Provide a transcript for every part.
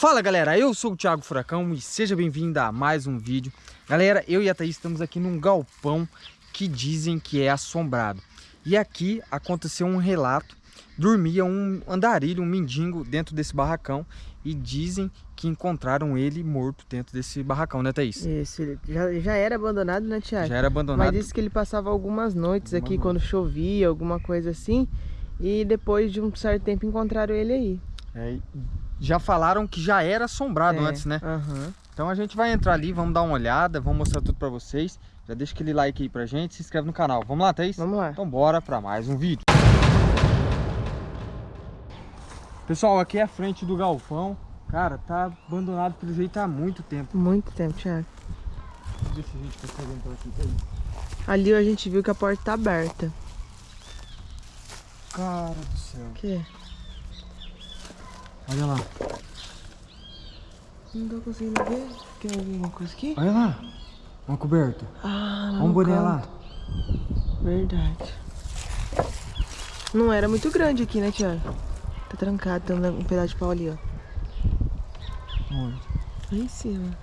Fala galera, eu sou o Thiago Furacão e seja bem-vindo a mais um vídeo. Galera, eu e a Thaís estamos aqui num galpão que dizem que é assombrado. E aqui aconteceu um relato, dormia um andarilho, um mendigo dentro desse barracão e dizem que encontraram ele morto dentro desse barracão, né Thaís? Isso, já, já era abandonado, né Thiago? Já era abandonado. Mas disse que ele passava algumas noites aqui quando chovia, alguma coisa assim. E depois de um certo tempo encontraram ele aí. É, já falaram que já era assombrado É, antes, né? Aham. Então a gente vai entrar ali, vamos dar uma olhada, vamos mostrar tudo pra vocês. Já deixa aquele like aí pra gente, se inscreve no canal. Vamos lá, Thaís? Vamos lá. Então bora pra mais um vídeo. Pessoal, aqui é a frente do galpão. Cara, tá abandonado pelo jeito há muito tempo. Muito tempo, Thiago. Se a gente consegue entrar aqui, Thaís. Ali a gente viu que a porta tá aberta. Cara do céu. O quê? Olha lá. Não tô conseguindo ver. Tem alguma coisa aqui? Olha lá. Uma coberta. Ah, lá Olha um boné canto. lá. Verdade. Não era muito grande aqui, né, Thiago? Tá trancado, tem um pedaço de pau ali, ó. Onde? Lá em cima.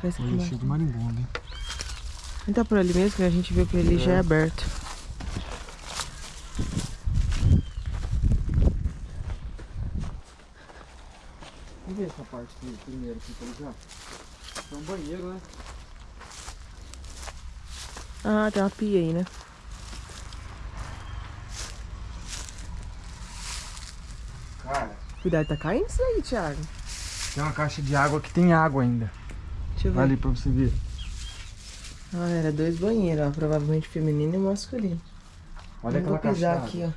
Parece que Olha, cheio de marimbondo, hein? Não tá por ali mesmo, que a gente viu que ele já é aberto. Vamos ver essa parte aqui primeiro aqui pra já. É um banheiro, né? Ah, tem uma pia aí, né? Cara, Cuidado, tá caindo isso aí, Thiago. tem uma caixa de água que tem água ainda. Deixa eu ver. Ali pra você ver. Ah, era dois banheiros, ó. Provavelmente feminino e masculino. Olha Não aquela caixa pisar aqui, ó.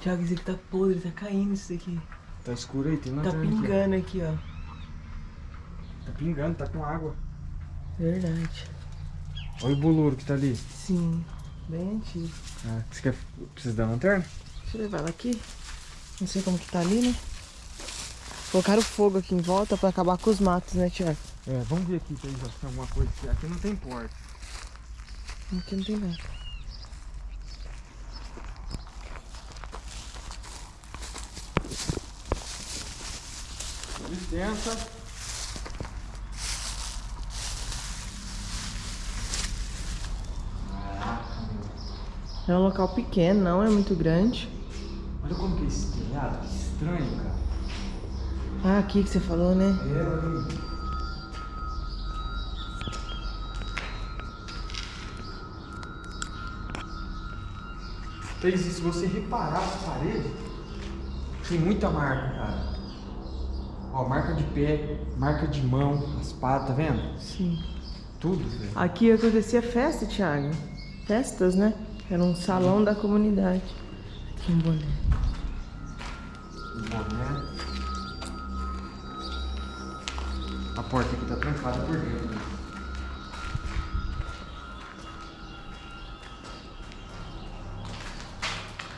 Thiago, isso aqui tá podre, tá caindo isso aqui. Tá escuro aí, tem uma Tá lanterna aqui, pingando aqui, ó. Tá pingando, tá com água. Verdade. Olha o boluro que tá ali. Sim, bem antigo. Ah, você quer... precisa da lanterna? Deixa eu levar ela aqui. Não sei como que tá ali, né? Colocaram fogo aqui em volta pra acabar com os matos, né, Thiago? É, vamos ver aqui se tem alguma coisa aqui. Aqui não tem porta. Aqui não tem nada. Licença. É um local pequeno, não é muito grande. Olha como que é esse telhado, que estranho, cara. Ah, aqui que você falou, né? É, olha aí. Se você reparar as paredes, tem muita marca, cara. Ó, marca de pé, marca de mão, as patas, tá vendo? Sim. Tudo, velho. Aqui acontecia festa, Thiago. Festas, né? Era um salão da comunidade. Aqui um boné. O boné. A porta aqui tá trancada por dentro. né?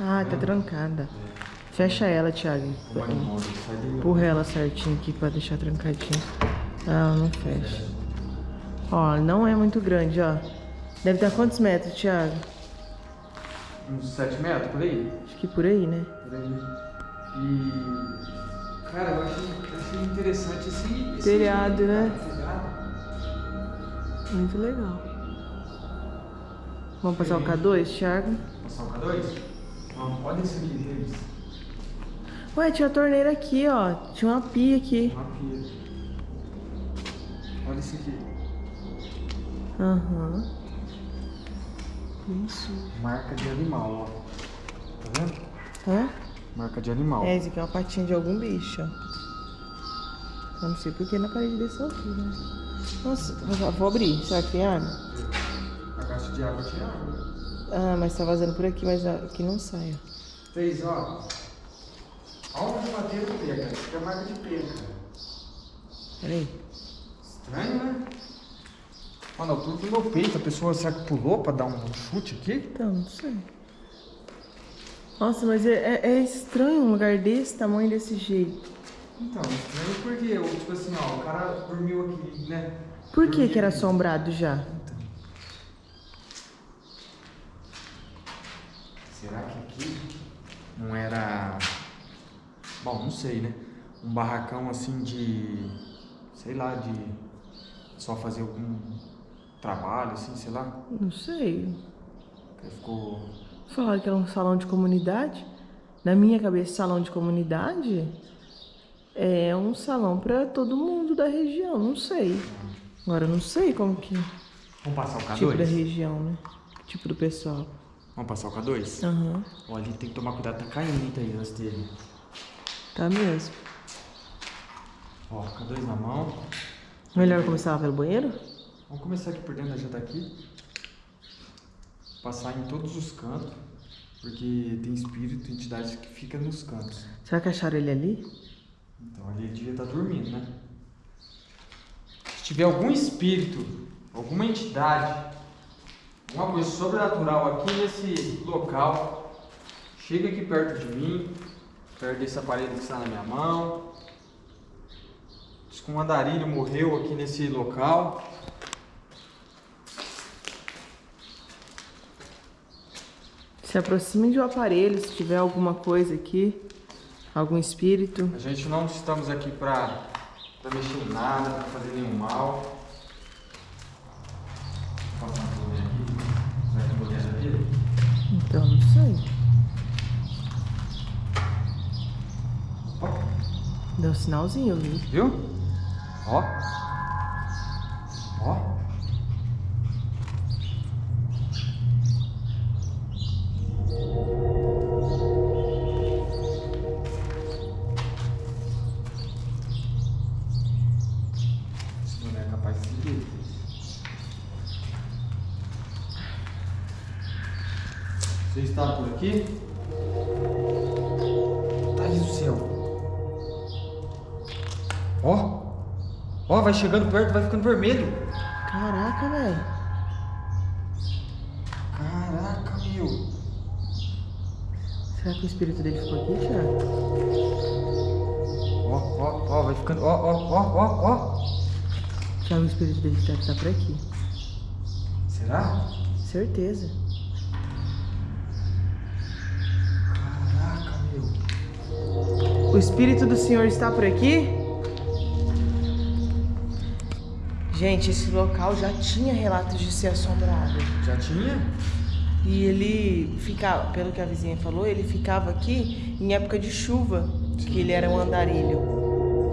Ah, tá trancada. Fecha ela, Thiago. Empurra ela certinho aqui pra deixar trancadinho. Ah, não fecha. Ó, não é muito grande, ó. Deve ter quantos metros, Thiago? Uns 7 metros por aí? Acho que por aí, né? Por aí. E. Cara, eu achei, achei interessante esse. esse Telhado, né? telhado. Muito legal. Vamos passar o K2, Thiago? Passar o K2? Não, olha isso aqui, Denis. Ué, tinha a torneira aqui, ó. Tinha uma pia aqui. Uma pia. Olha isso aqui. Aham. Isso. Marca de animal, ó. Tá vendo? Hã? Marca de animal. É, esse aqui é uma patinha de algum bicho, ó. Eu não sei porque na parede desse altura, né? Nossa, vou- abrir. Será que tem água? A caixa de água tinha água. Ah, mas tá vazando por aqui, mas aqui não sai, ó. Fez, ó. Alvo de madeira pé, cara. Isso aqui é marca de cara. Peraí. Estranho, né? Mano, a altura do meu peito, a pessoa será que pulou pra dar um chute aqui? Então, não sei. Nossa, mas é, é- é estranho um lugar desse tamanho, desse jeito. Então, estranho porque, ou, tipo assim, ó, o cara dormiu aqui, né? Por que que era aqui. assombrado já? Então. Será que aqui não era. Bom, não sei, né? um barracão assim de, sei lá, de só fazer algum trabalho, assim, sei lá. Não sei. Que ficou... Falaram que era um salão de comunidade. Na minha cabeça, salão de comunidade é um salão para todo mundo da região, não sei. Agora, eu não sei como que... Vamos passar o K2? Tipo da região, né? Tipo do pessoal. Vamos passar o K2? Aham. Ó, a gente tem que tomar cuidado, tá caindo, antes dele. Tá mesmo. Ó, K2 na mão. Melhor começar pelo banheiro? Vamos começar aqui por dentro, já tá aqui. Passar em todos os cantos, porque tem espírito, entidade que fica nos cantos. Será que acharam ele ali? Então ali ele devia estar dormindo, né? Se tiver algum espírito, alguma entidade, alguma coisa sobrenatural aqui nesse local, chega aqui perto de mim, perto desse aparelho que está na minha mão. Diz que um andarilho morreu aqui nesse local. Se aproxime de um aparelho, se tiver alguma coisa aqui, algum espírito. A gente não estamos aqui para mexer em nada, para fazer nenhum mal. Então, não sei. Deu um sinalzinho, viu? viu? Ó. Você está por aqui? Thaís do céu. Ó. Ó, vai chegando perto, vai ficando vermelho. Caraca, velho. Caraca, meu. Será que o espírito dele ficou aqui, Thiago? Ó, ó, ó, vai ficando. Ó, ó, ó, ó, ó. Thiago, o espírito dele deve estar por aqui. Será? Certeza. O espírito do Senhor está por aqui? Gente, esse local já tinha relatos de ser assombrado. Já tinha? E ele ficava, pelo que a vizinha falou, ele ficava aqui em época de chuva, que ele era um andarilho.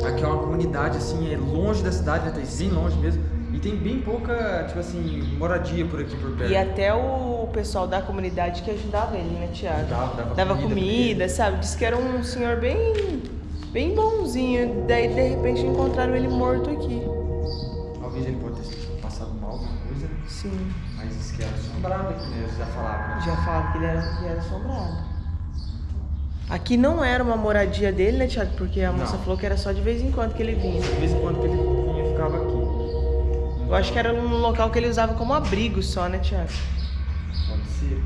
Aqui é uma comunidade, assim, é longe da cidade, né? Tá longe mesmo. E tem bem pouca, tipo assim, moradia por aqui por perto. E até o pessoal da comunidade que ajudava ele, né, Tiago? Dava, dava Dava comida comida, sabe? Diz que era um senhor bem, bem bonzinho. Daí, de repente, encontraram ele morto aqui. Talvez ele pode ter passado mal, alguma coisa? Sim. Mas isso que era assombrado aqui, né? Já falava, né? Já falava que ele era, que era assombrado. Aqui não era uma moradia dele, né, Tiago? Porque a moça Não. falou que era só de vez em quando que ele vinha. De vez em quando que ele vinha, ficava aqui. Eu acho que era um local que ele usava como abrigo só, né, Tiago? Pode ser.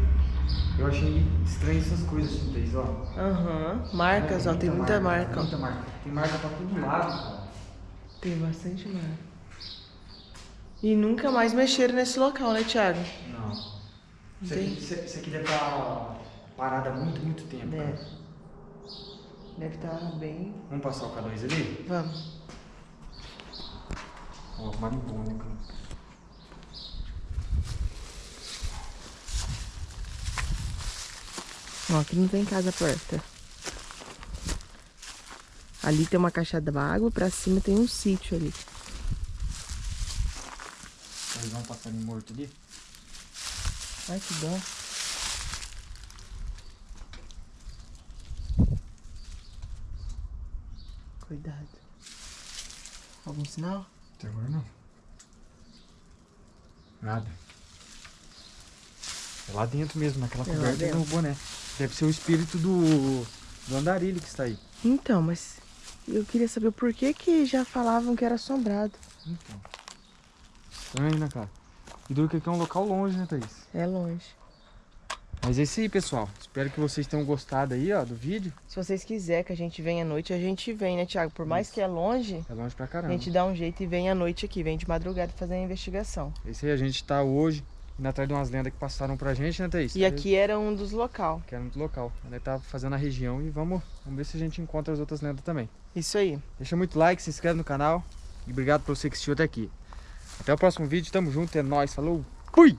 Eu achei estranho essas coisas, Thaís, ó. Aham. Marcas, ó, tem muita marca, ó. Muita marca. Tem marca pra todo lado, cara. Tem bastante marca. E nunca mais mexeram nesse local, né, Thiago? Não. Isso aqui, isso, aqui deve estar parado há muito, muito tempo. Deve. cara. Deve estar bem. Vamos passar o K2 ali? Vamos. Ó, marimbondo, cara. Ó, aqui não tem casa perto. Ali tem uma caixa d'água, pra cima tem um sítio ali. Aí vamos passar ele morto ali. Ai, que dó. Cuidado. Algum sinal? Até agora não. Nada. É lá dentro mesmo, naquela É coberta boné. Deve ser o espírito do, do andarilho que está aí. Então, mas eu queria saber por que que já falavam que era assombrado. Então. Estranho, né, cara? E duro que é um local longe, né, Thaís? É longe. Mas é isso aí, pessoal. Espero que vocês tenham gostado aí, ó, do vídeo. Se vocês quiserem que a gente venha à noite, a gente vem, né, Thiago? Por mais que é longe, É longe pra a caramba. gente dá um jeito e vem à noite aqui, vem de madrugada fazer a investigação. É isso aí, a gente tá hoje indo atrás de umas lendas que passaram pra gente, né, Thaís? E aqui era um dos local. Que era muito local. Ele tá fazendo a região e vamos, vamos ver se a gente encontra as outras lendas também. Isso aí. Deixa muito like, se inscreve no canal. E obrigado por você que assistiu até aqui. Até o próximo vídeo, tamo junto, é nóis, falou, fui!